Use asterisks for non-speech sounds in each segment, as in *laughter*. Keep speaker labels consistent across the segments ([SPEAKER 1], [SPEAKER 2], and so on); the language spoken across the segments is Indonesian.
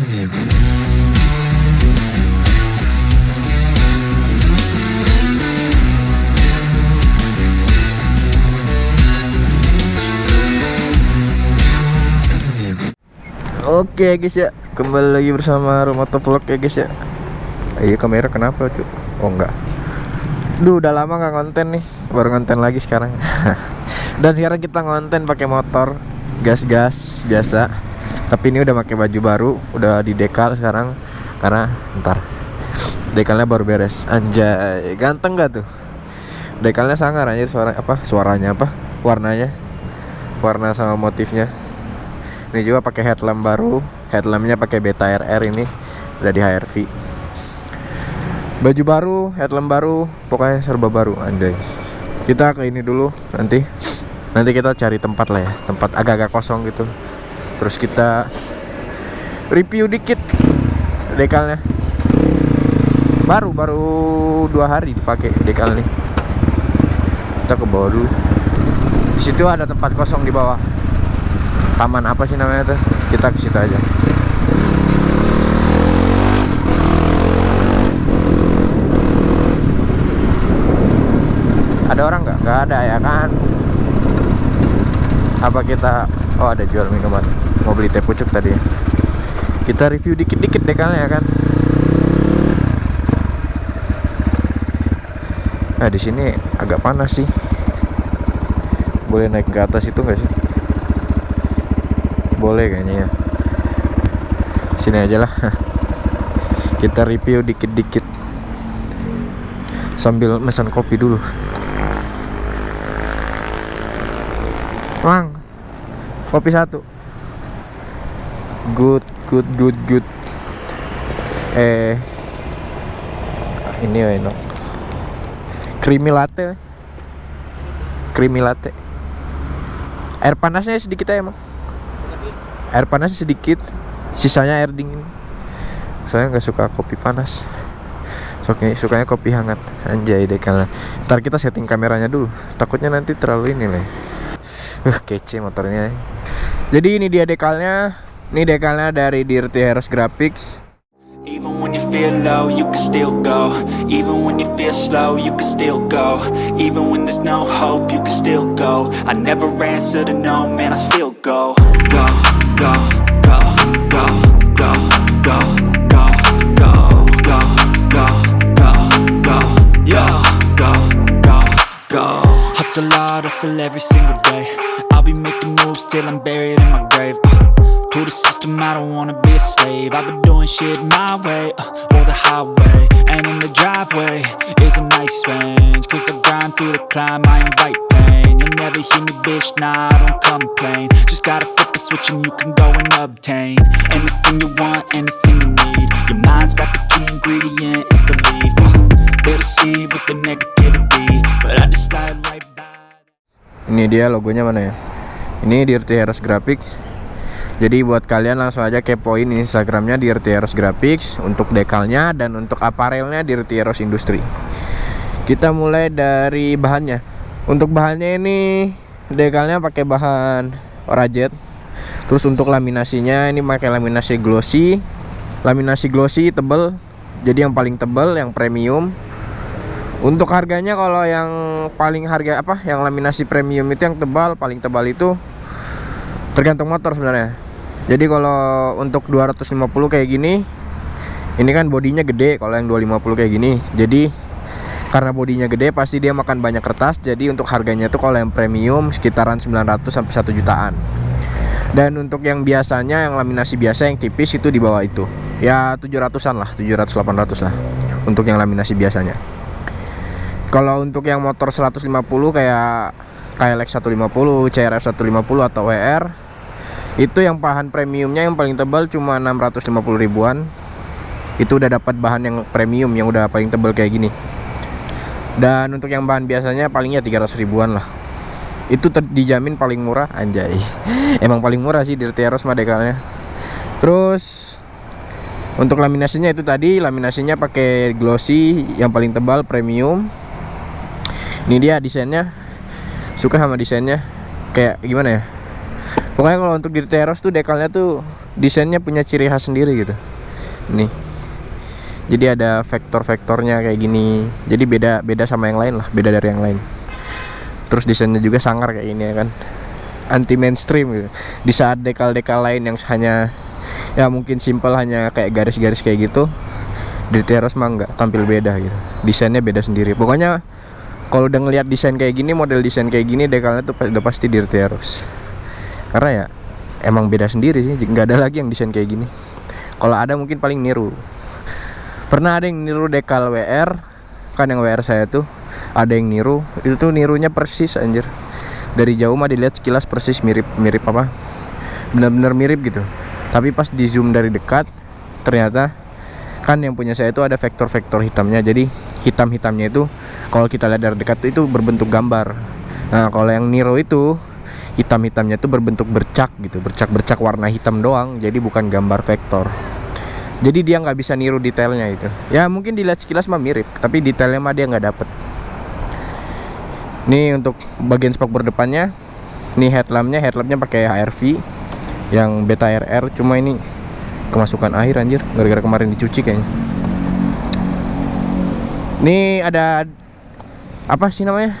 [SPEAKER 1] Oke guys ya, kembali lagi bersama Romoto Vlog ya guys ya. Iya kamera kenapa cuy? Oh enggak. Duh udah lama nggak konten nih, baru konten lagi sekarang. *laughs* Dan sekarang kita konten pakai motor, gas-gas biasa. Tapi ini udah pakai baju baru, udah di dekal sekarang karena ntar dekalnya baru beres. Anjay, ganteng gak tuh? Dekalnya sangar aja suara apa? Suaranya apa? Warnanya? Warna sama motifnya ini juga pakai headlamp baru headlampnya pakai beta RR ini udah di HRV baju baru headlamp baru pokoknya serba baru anjay kita ke ini dulu nanti nanti kita cari tempat lah ya tempat agak-agak kosong gitu terus kita review dikit dekalnya. Baru baru dua hari dipakai dekal nih. Kita ke bawah dulu. Di situ ada tempat kosong di bawah. Taman apa sih namanya tuh? Kita ke situ aja. Ada orang nggak? Nggak ada ya kan? Apa kita oh ada jual minuman mau beli teh pucuk tadi. Ya. kita review dikit-dikit deh kan ya kan? Nah di sini agak panas sih. Boleh naik ke atas itu nggak sih? Boleh kayaknya ya. Sini aja lah. *laughs* Kita review dikit-dikit. Sambil mesan kopi dulu. Mang kopi satu. Good good good good. Eh ini ya enak creamy latte. Creamy latte. Air panasnya sedikit aja emang air panasnya sedikit. Sisanya air dingin. Saya nggak suka kopi panas. Sukanya, sukanya kopi hangat. Anjay deh kalian. Ntar kita setting kameranya dulu. Takutnya nanti terlalu ini nih *laughs* uh, kece motornya jadi ini dia dekalnya. Ini dekalnya dari Dirty Heroes Graphics.
[SPEAKER 2] Even when you feel low, you can still go. Even when you feel slow, you can still go. Even when there's no hope, you can still go. I never answer to no, man, I still go Go, go, go, go, go, go, Hustle hard, hustle every single day. I'll be making moves till I'm buried in my grave uh. To the system, I don't wanna be a slave. I've been doing shit my way, uh, or the highway And in the driveway. Is a nice range Cause I grind through the climb, I invite pain. You'll never hear me, bitch, nah, I don't complain. Just gotta flip the switch and you can go and obtain Anything you want, anything you need. Your mind's got the key ingredient, it's belief uh, They deceive with the negativity But I just slide right
[SPEAKER 1] ini dia logonya mana ya? Ini Dirty Heroes Graphics. Jadi buat kalian langsung aja kepoin instagramnya Dirty Heroes Graphics untuk dekalnya dan untuk aparelnya Dirty Heroes Industry. Kita mulai dari bahannya. Untuk bahannya ini dekalnya pakai bahan orajet. Terus untuk laminasinya ini pakai laminasi glossy. Laminasi glossy tebel. Jadi yang paling tebel yang premium untuk harganya kalau yang paling harga apa? Yang laminasi premium itu yang tebal paling tebal itu tergantung motor sebenarnya. Jadi kalau untuk 250 kayak gini ini kan bodinya gede kalau yang 250 kayak gini. Jadi karena bodinya gede pasti dia makan banyak kertas jadi untuk harganya tuh kalau yang premium sekitaran 900 sampai 1 jutaan. Dan untuk yang biasanya yang laminasi biasa yang tipis itu di bawah itu. Ya 700an lah 700 800 lah untuk yang laminasi biasanya kalau untuk yang motor 150 kayak KLX 150 CRF 150 atau WR itu yang bahan premiumnya yang paling tebal cuma 650 ribuan. Itu udah dapat bahan yang premium yang udah paling tebal kayak gini. Dan untuk yang bahan biasanya palingnya 300 ribuan lah. Itu dijamin paling murah anjay. *laughs* Emang paling murah sih dari Teros mah dekalnya terus untuk laminasinya itu tadi laminasinya pakai glossy yang paling tebal premium ini dia desainnya. Suka sama desainnya. Kayak gimana ya? Pokoknya kalau untuk di teros tuh dekalnya tuh desainnya punya ciri khas sendiri gitu. Nih. Jadi ada vektor-vektornya kayak gini. Jadi beda beda sama yang lain lah. Beda dari yang lain. Terus desainnya juga sangar kayak gini ya kan. Anti mainstream gitu. Di saat dekal-dekal lain yang hanya ya mungkin simple hanya kayak garis-garis kayak gitu di teros mah nggak tampil beda gitu. Desainnya beda sendiri. Pokoknya kalau udah ngeliat desain kayak gini model desain kayak gini dekalnya tuh udah pasti di teros karena ya emang beda sendiri sih nggak ada lagi yang desain kayak gini. Kalau ada mungkin paling niru. Pernah ada yang niru dekal WR kan yang WR saya tuh ada yang niru. Itu tuh nirunya persis anjir. Dari jauh mah dilihat sekilas persis mirip mirip apa? Benar-benar mirip gitu. Tapi pas di zoom dari dekat ternyata kan yang punya saya itu ada vektor-vektor hitamnya. Jadi hitam-hitamnya itu kalau kita lihat dari dekat itu berbentuk gambar. Nah kalau yang Niro itu hitam-hitamnya itu berbentuk bercak gitu bercak-bercak warna hitam doang. Jadi bukan gambar vektor. Jadi dia nggak bisa niru detailnya itu. Ya mungkin dilihat sekilas mah mirip tapi detailnya mah dia nggak dapet. Ini untuk bagian spakbor depannya ini headlampnya headlampnya pakai HRV yang beta RR cuma ini kemasukan air anjir. Gara-gara kemarin dicuci kayaknya. Ini ada apa sih namanya?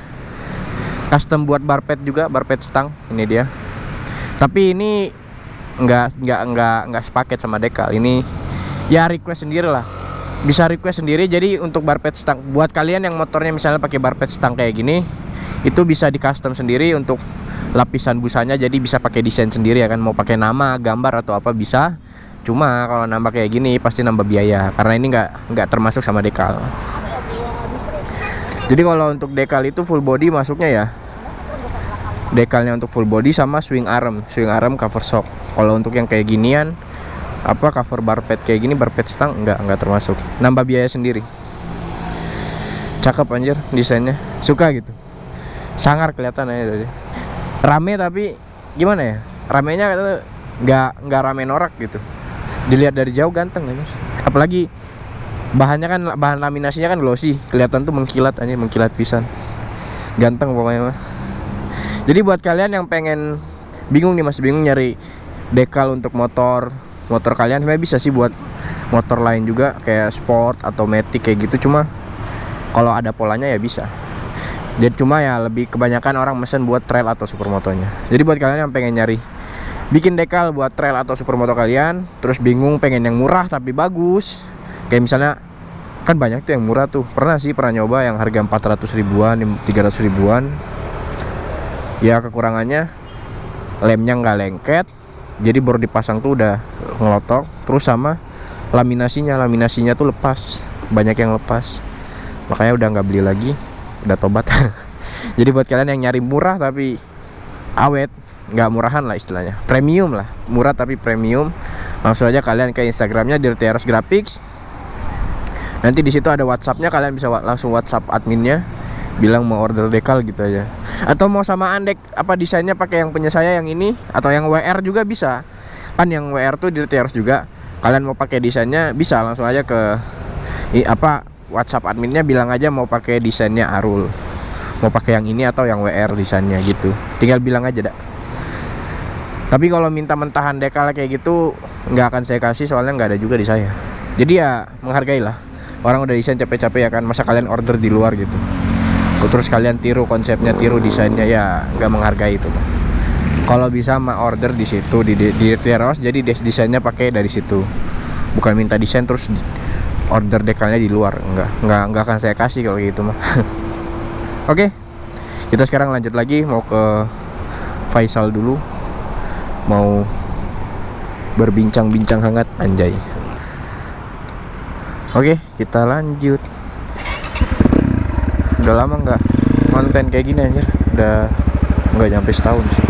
[SPEAKER 1] Custom buat barpet juga barpet stang. Ini dia. Tapi ini nggak nggak nggak nggak sepaket sama dekal ini ya request sendiri lah. Bisa request sendiri. Jadi untuk barpet stang buat kalian yang motornya misalnya pakai barpet stang kayak gini itu bisa di custom sendiri untuk lapisan busanya. Jadi bisa pakai desain sendiri ya kan. Mau pakai nama gambar atau apa bisa cuma kalau nambah kayak gini pasti nambah biaya. Karena ini nggak nggak termasuk sama dekal. Jadi kalau untuk dekal itu full body masuknya ya. Dekalnya untuk full body sama swing arm. Swing arm cover shock kalau untuk yang kayak ginian apa cover bar pad kayak gini bar pad stang enggak enggak termasuk. Nambah biaya sendiri. Cakep anjir desainnya. Suka gitu. Sangar kelihatan aja tadi. Rame tapi gimana ya? Ramenya nggak nggak rame norak gitu dilihat dari jauh ganteng anjir apalagi bahannya kan bahan laminasinya kan glossy kelihatan tuh mengkilat aja mengkilat pisan. Ganteng pokoknya mah. Jadi buat kalian yang pengen bingung nih masih bingung nyari dekal untuk motor motor kalian sebenarnya bisa sih buat motor lain juga kayak sport atau matic kayak gitu. Cuma kalau ada polanya ya bisa. Jadi cuma ya lebih kebanyakan orang mesen buat trail atau supermotonya. Jadi buat kalian yang pengen nyari bikin dekal buat trail atau supermoto kalian terus bingung pengen yang murah tapi bagus. Kayak misalnya kan banyak tuh yang murah tuh. Pernah sih pernah nyoba yang harga 400 ribuan 300 ribuan. Ya kekurangannya lemnya nggak lengket jadi baru dipasang tuh udah ngelotok. Terus sama laminasinya laminasinya tuh lepas. Banyak yang lepas. Makanya udah nggak beli lagi udah tobat. *laughs* Jadi buat kalian yang nyari murah tapi awet nggak murahan lah istilahnya. Premium lah. Murah tapi premium. Langsung aja kalian ke instagramnya Dirty Eros Graphics. Nanti di situ ada whatsappnya kalian bisa langsung whatsapp adminnya. Bilang mau order dekal gitu aja. Atau mau samaan dek apa desainnya pakai yang punya saya yang ini? Atau yang WR juga bisa. Kan yang WR tuh Dirty Eros juga. Kalian mau pakai desainnya bisa. Langsung aja ke i, apa WhatsApp adminnya bilang aja mau pakai desainnya Arul. Mau pakai yang ini atau yang WR desainnya gitu. Tinggal bilang aja dak tapi kalau minta mentahan dekal kayak gitu nggak akan saya kasih soalnya nggak ada juga di saya. Jadi ya menghargai lah. Orang udah desain capek-capek ya kan masa kalian order di luar gitu. Terus kalian tiru konsepnya tiru desainnya ya nggak menghargai itu kalau bisa mah order di situ di di, di Teros jadi desainnya pakai dari situ. Bukan minta desain terus order dekalnya di luar. Enggak enggak enggak akan saya kasih kalau gitu mah. *laughs* Oke okay. kita sekarang lanjut lagi mau ke Faisal dulu mau berbincang-bincang hangat anjay. Oke kita lanjut. Udah lama nggak konten kayak gini anjir. Udah nggak nyampe setahun sih.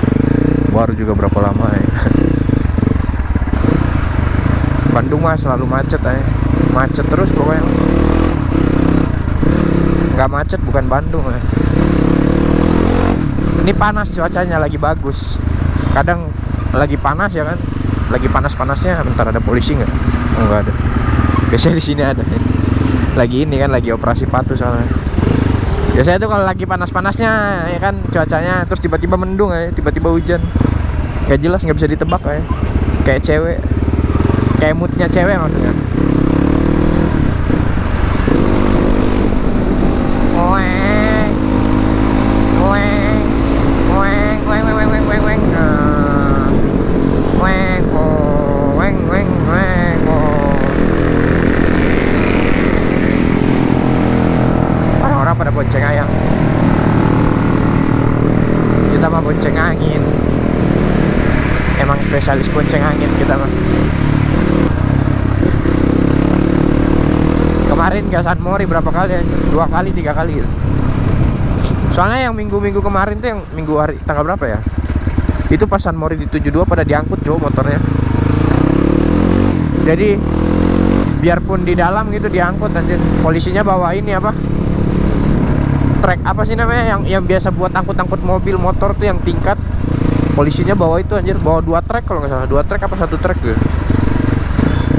[SPEAKER 1] Baru juga berapa lama ya. *laughs* Bandung mah selalu macet aja macet terus pokoknya. Nggak macet bukan Bandung ya. ini panas cuacanya lagi bagus. Kadang lagi panas ya kan? Lagi panas-panasnya bentar ada polisi nggak? Oh, nggak ada. Biasanya di sini ada. Lagi ini kan lagi operasi patuh soalnya. Biasanya tuh kalau lagi panas-panasnya ya kan cuacanya terus tiba-tiba mendung ya tiba-tiba hujan. Gak jelas nggak bisa ditebak kayak kayak cewek. Kayak moodnya cewek maksudnya kita mah Kemarin ke San Mori berapa kali ya? Dua kali, tiga kali gitu. Soalnya yang minggu-minggu kemarin tuh yang minggu hari tanggal berapa ya? Itu pas San Mori di 72 pada diangkut cowok motornya. Jadi biarpun di dalam gitu diangkut anjir. Polisinya bawa ini apa? Trek apa sih namanya yang yang biasa buat angkut-angkut mobil motor tuh yang tingkat. Polisinya bawa itu anjir, bawa dua trek kalau nggak salah. Dua trek apa satu trek gitu.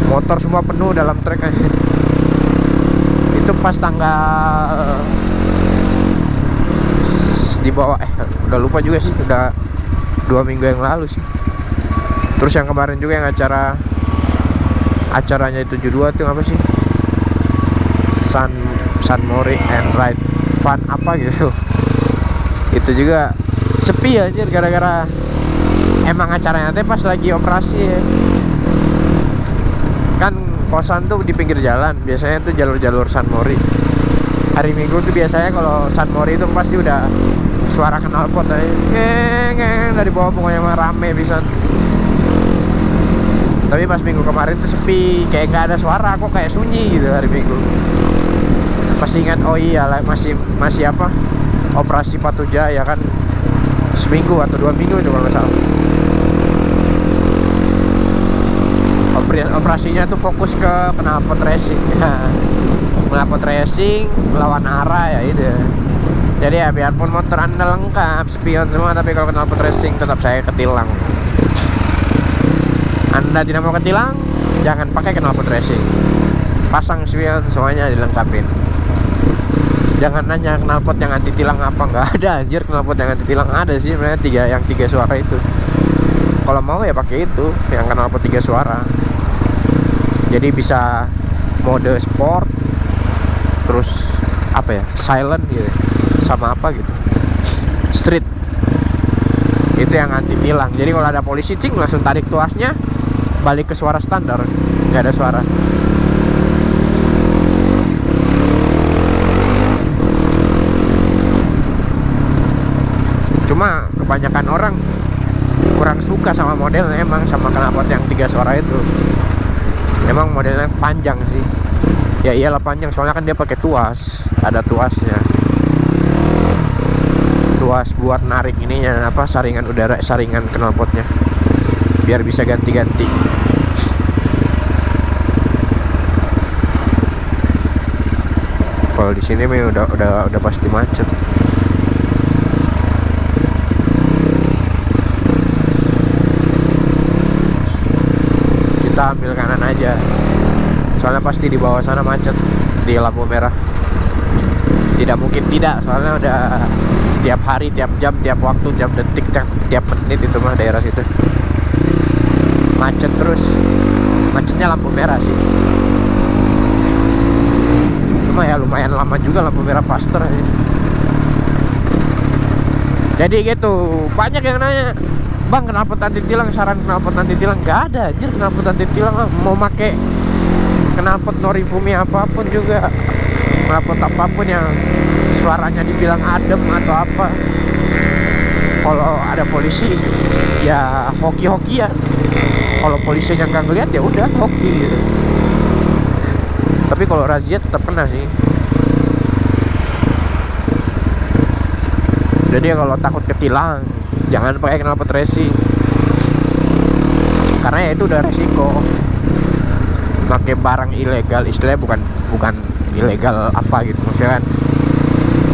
[SPEAKER 1] Motor semua penuh dalam trek anjir itu pas tanggal di bawah eh udah lupa juga sih udah dua minggu yang lalu sih terus yang kemarin juga yang acara acaranya itu 72 tuh apa sih San San Mori and Ride Fun apa gitu itu juga sepi anjir gara-gara emang acaranya teh pas lagi operasi. Ya. kan kosan tuh di pinggir jalan biasanya tuh jalur-jalur San Mori. Hari Minggu tuh biasanya kalau San Mori itu pasti udah suara knalpot aja. Dari bawah pokoknya mah rame bisa tapi pas minggu kemarin tuh sepi kayak nggak ada suara kok kayak sunyi gitu hari Minggu. Pasti ingat oh iya lah masih masih apa? Operasi Patuja ya kan? Seminggu atau dua minggu itu kalau salah operasinya tuh fokus ke knalpot racing. *laughs* Knalpot racing melawan arah ya itu. Jadi ya biarpun motor anda lengkap spion semua tapi kalau knalpot racing tetap saya ketilang. Anda tidak mau ketilang jangan pakai knalpot racing. Pasang spion semuanya dilengkapin. Jangan nanya knalpot yang anti tilang apa nggak ada anjir. Knalpot yang anti tilang ada sih sebenarnya tiga yang tiga suara itu. Kalau mau ya pakai itu yang knalpot tiga suara jadi bisa mode sport terus apa ya silent gitu sama apa gitu. Street. Itu yang anti tilang jadi kalau ada polisi cing langsung tarik tuasnya balik ke suara standar. Nggak ada suara. Cuma kebanyakan orang kurang suka sama modelnya emang sama knalpot yang tiga suara itu emang modelnya panjang sih. Ya iyalah panjang soalnya kan dia pakai tuas. Ada tuasnya. Tuas buat narik ininya apa saringan udara saringan knalpotnya. Biar bisa ganti-ganti. Kalau di sini udah udah udah pasti macet kita ambil kanan aja. Soalnya pasti di bawah sana macet di lampu merah. Tidak mungkin tidak soalnya udah tiap hari tiap jam tiap waktu tiap detik tiap, tiap menit itu mah daerah situ. Macet terus. Macetnya lampu merah sih. Cuma ya lumayan lama juga lampu merah faster aja. jadi gitu banyak yang nanya bang kenapa nanti tilang? Saran kenapa nanti tilang? Nggak ada anjir. Kenapa nanti tilang? Mau make knalpot Norifumi apa pun juga. Knalpot apa pun yang suaranya dibilang adem atau apa. Kalau ada polisi ya hoki-hoki ya. Kalau polisinya nggak ngeliat ya udah hoki gitu. Tapi kalau razia tetap kena sih. Jadi kalau takut ketilang jangan pakai knalpot racing karena ya itu udah resiko. Pakai barang ilegal istilahnya bukan bukan ilegal apa gitu maksudnya kan.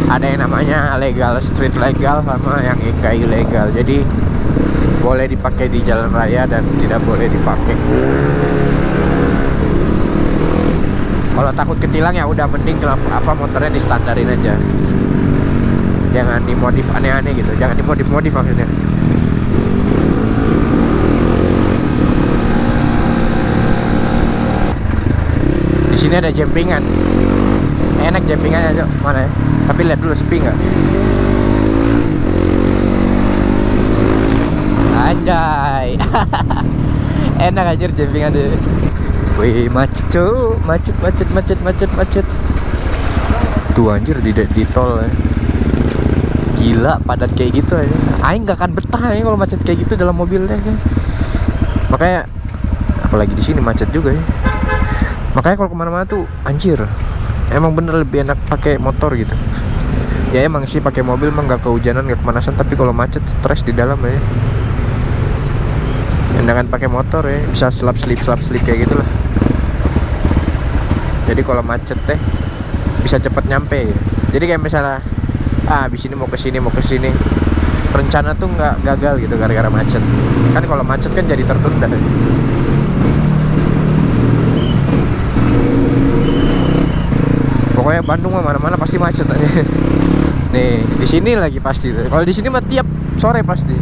[SPEAKER 1] Ada yang namanya legal street legal sama yang enggak ilegal. Jadi boleh dipakai di jalan raya dan tidak boleh dipakai. Kalau takut ketilang ya udah mending kenapa apa motornya di standarin aja jangan dimodif aneh-aneh gitu. Jangan dimodif-modif maksudnya. Di sini ada jempingan. Enak jempingannya cok. Mana ya? Tapi lihat dulu sepi nggak? Anjay. *laughs* Enak aja jempingan deh wih macet tuh, macet macet macet macet macet. Tuh anjir di, di tol ya gila padat kayak gitu aja. Aing nggak akan betah ya kalau macet kayak gitu dalam mobil deh ya. makanya apalagi di sini macet juga ya. Makanya kalau ke mana-mana tuh anjir. Emang bener lebih enak pakai motor gitu. Ya emang sih pakai mobil emang nggak kehujanan nggak kemanasan tapi kalau macet stres di dalam ya. Enakan pakai motor ya bisa selap slip selap slip kayak gitu lah. Jadi kalau macet teh bisa cepet nyampe. Ya. jadi kayak misalnya ah abis ini mau ke sini mau ke sini. Rencana tuh nggak gagal gitu gara-gara macet. Kan kalau macet kan jadi tertunda. Pokoknya Bandung mah mana-mana pasti macet aja. *laughs* Nih di sini lagi pasti. Kalau di sini mah tiap sore pasti.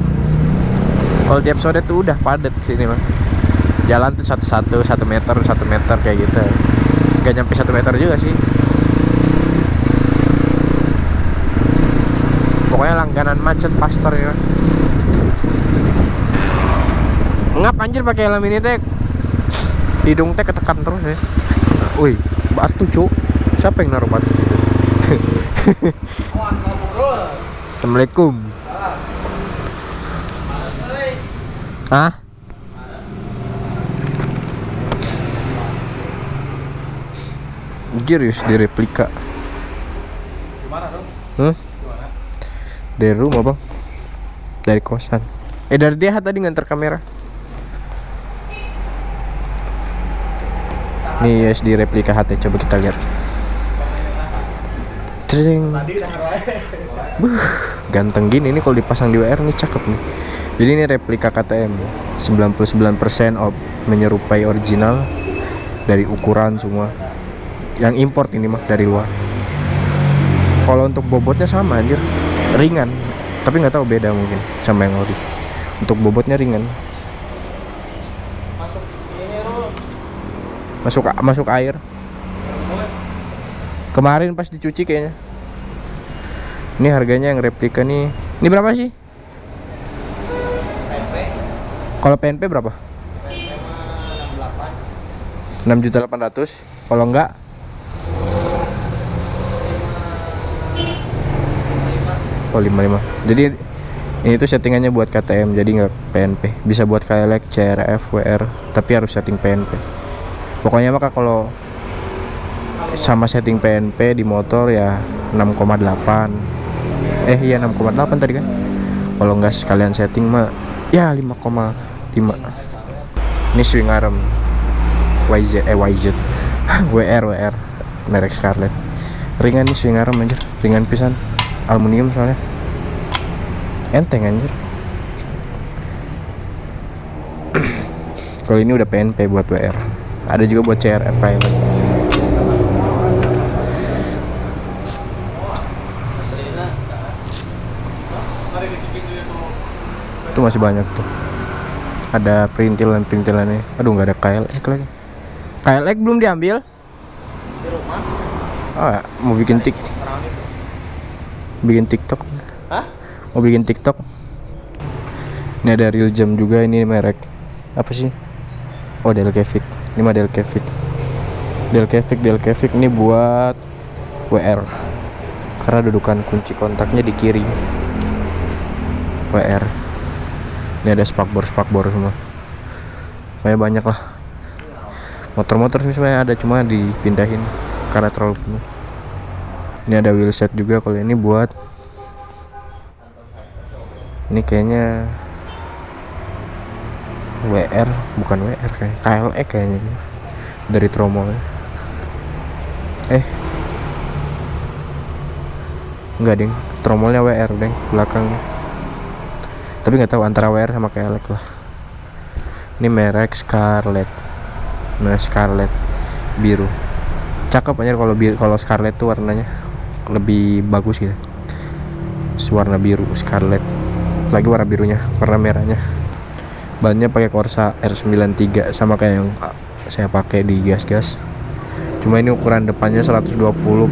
[SPEAKER 1] Kalau tiap sore tuh udah padat sini mah. Jalan tuh satu-satu satu meter satu meter kayak gitu. Gak nyampe satu meter juga sih pokoknya langganan macet pastor ya. Ngap anjir pakai helm ini teh hidung teh ketekan terus ya. Wih batu cuk. Siapa yang naruh batu? Situ *laughs* Assalamualaikum. Hah? Girius di replika.
[SPEAKER 3] Gimana dong?
[SPEAKER 1] Dari rumah bang. Dari kosan. Eh dari dia tadi nganter kamera. Nih di replika HT coba kita lihat.
[SPEAKER 3] Udah
[SPEAKER 1] Buh, ganteng gini nih kalau dipasang di WR nih cakep nih. Jadi ini replika KTM 99% of menyerupai original dari ukuran semua. Yang import ini mah dari luar. Kalau untuk bobotnya sama anjir, ringan. Tapi nggak tahu beda mungkin sama yang ori. Untuk bobotnya ringan.
[SPEAKER 3] Masuk ini.
[SPEAKER 1] Masuk masuk air. Kemarin pas dicuci kayaknya. Ini harganya yang replika nih. Ini berapa sih? Kalau PNP berapa?
[SPEAKER 3] PP mah 68.
[SPEAKER 1] 6 juta 800 kalau enggak oh 55 jadi ini tuh settingannya buat KTM jadi nggak PNP bisa buat KLX, CRF, WR tapi harus setting PNP pokoknya maka kalau sama setting PNP di motor ya 6,8 eh iya 6,8 tadi kan? Kalau nggak sekalian setting mah ya 5,5 ini swing arm. YZ eh YZ *laughs* WR WR merek Scarlett. Ringan nih swing arm anjir. Ringan pisan aluminium soalnya. Enteng anjir. Kalau ini udah PNP buat WR ada juga buat CRF
[SPEAKER 3] tuh.
[SPEAKER 1] itu masih banyak tuh. Ada perintilan perintilannya aduh nggak ada KLX lagi. KLX belum diambil?
[SPEAKER 3] Di rumah.
[SPEAKER 1] ah mau bikin tik. Bikin TikTok.
[SPEAKER 3] Hah?
[SPEAKER 1] mau bikin TikTok. Ini ada real jam juga ini merek. Apa sih? Oh Delcavic ini mah Delcavic Delcavic Delcavic ini buat WR karena dudukan kunci kontaknya di kiri. WR ini ada spakbor spakbor semua. Kayak banyak lah motor-motor sih sebenarnya ada cuma dipindahin karena terlalu penuh ini ada wheel set juga kalau ini buat. Ini kayaknya WR bukan WR kayak KLX kayaknya dari tromol eh. Enggak ding. Tromolnya WR deng belakangnya tapi nggak tahu antara WR sama KLX lah. Ini merek Scarlett nah Scarlett biru. Cakep aja kalau kalau Scarlett tuh warnanya lebih bagus gitu. Warna biru Scarlett lagi warna birunya warna merahnya. Bannya pakai Corsa R93 sama kayak yang ah, saya pakai di gas-gas. Cuma ini ukuran depannya 120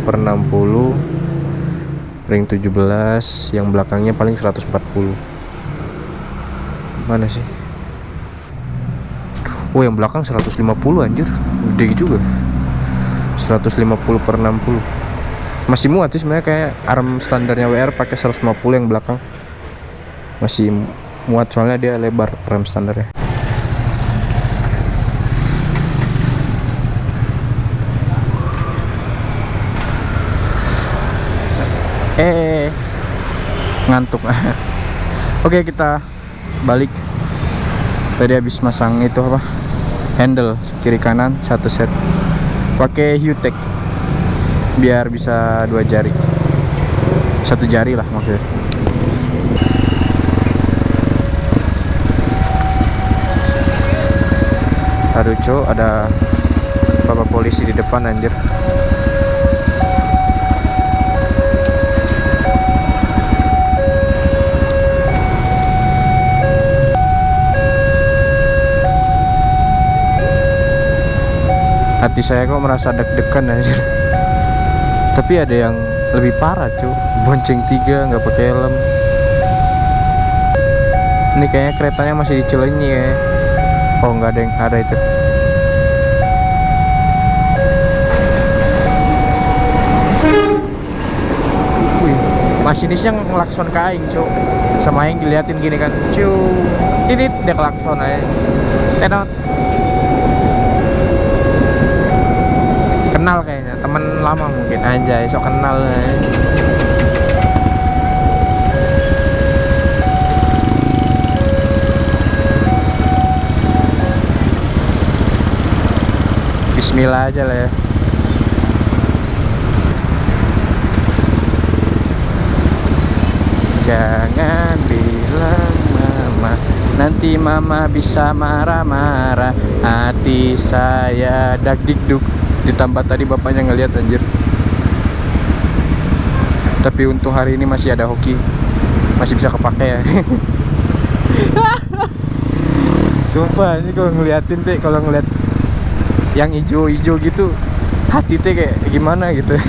[SPEAKER 1] per 60 ring 17 yang belakangnya paling 140 mana sih? Oh yang belakang 150 anjir. Gede juga. 150 per 60 Masih muat sih sebenarnya kayak arm standarnya WR pakai 150 yang belakang. Masih muat soalnya dia lebar rem standarnya. Eh ngantuk. *laughs* Oke kita balik. Tadi habis masang itu apa? Handle kiri kanan satu set. Pakai Hutek biar bisa dua jari. Satu jari lah maksudnya. Aduh co ada bapak polisi di depan anjir. Hati saya kok merasa deg-degan aja tapi ada yang lebih parah cu. Bonceng tiga nggak pakai helm. Ini kayaknya keretanya masih di Cilenyi ya. Oh nggak ada yang ada itu. Wih, masinisnya ngelakson kain cu. Sama yang diliatin gini kan cu. Titit dia kelakson aja. Tenot kenal kayaknya temen lama mungkin aja sok kenal eh. Bismillah aja lah ya. Jangan bilang mama Nanti mama bisa marah-marah. Hati saya dagdikduk ditambah tadi bapaknya ngeliat anjir. Tapi untuk hari ini masih ada hoki. Masih bisa kepake ya. *laughs* Sumpah ini kalau ngeliatin teh kalau ngeliat yang hijau-hijau gitu hati teh kayak gimana gitu. *laughs*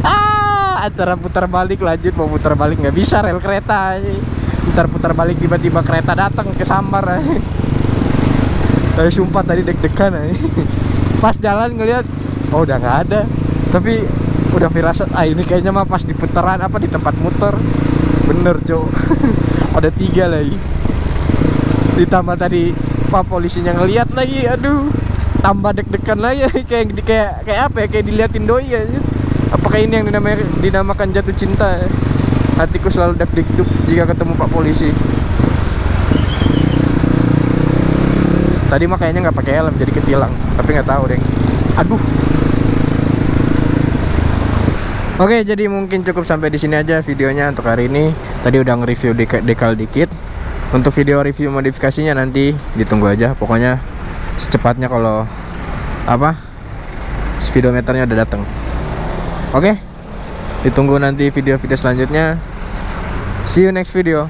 [SPEAKER 1] Ah antara putar balik lanjut mau putar balik nggak bisa rel kereta aja putar putar balik tiba-tiba kereta datang ke sambar tapi sumpah tadi deg-degan aja. *laughs* Pas jalan ngeliat Oh udah nggak ada. Tapi udah firasat Ah ini kayaknya mah pas di putaran apa di tempat muter. Bener cok *laughs* Ada tiga lagi. Ditambah tadi Pak polisinya ngeliat lagi Aduh. Tambah deg-degan lagi *laughs* Kayak kayak kayak apa ya Kayak diliatin doi aja Apakah ini yang dinamakan jatuh cinta ya? Hatiku selalu deg-deg jika ketemu Pak polisi tadi mah kayaknya nggak pakai helm jadi ketilang tapi nggak tahu deh aduh Oke, jadi mungkin cukup sampai di sini aja videonya untuk hari ini. Tadi udah nge-review dek dekal dikit. Untuk video review modifikasinya nanti ditunggu aja. Pokoknya secepatnya kalau apa speedometernya udah datang. Oke, ditunggu nanti video-video selanjutnya. See you next video.